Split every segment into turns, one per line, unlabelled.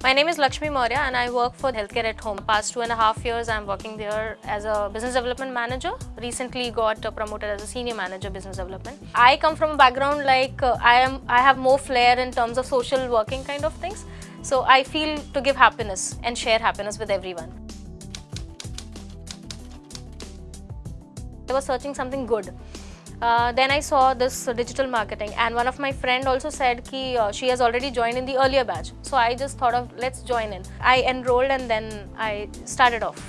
My name is Lakshmi Maurya and I work for Healthcare at Home. Past two and a half years I'm working there as a business development manager. Recently got promoted as a senior manager business development. I come from a background like uh, I am I have more flair in terms of social working kind of things. So I feel to give happiness and share happiness with everyone. I was searching something good. Uh, then I saw this digital marketing and one of my friend also said ki uh, she has already joined in the earlier batch. So I just thought of let's join in. I enrolled and then I started off.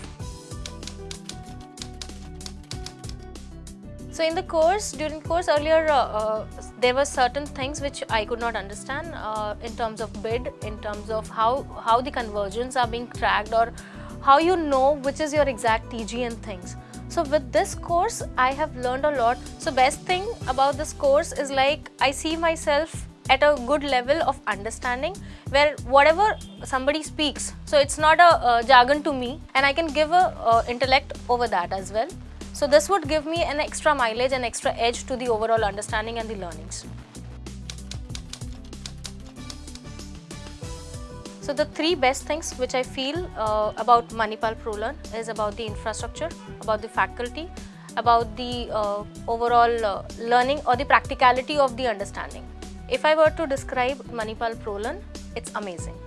So in the course, during course earlier, uh, uh, there were certain things which I could not understand uh, in terms of bid, in terms of how, how the conversions are being tracked or how you know which is your exact TG and things. So with this course, I have learned a lot. So best thing about this course is like I see myself at a good level of understanding where whatever somebody speaks, so it's not a, a jargon to me and I can give a, a intellect over that as well. So this would give me an extra mileage and extra edge to the overall understanding and the learnings. So the three best things which I feel uh, about Manipal ProLearn is about the infrastructure, about the faculty, about the uh, overall uh, learning or the practicality of the understanding. If I were to describe Manipal ProLearn, it's amazing.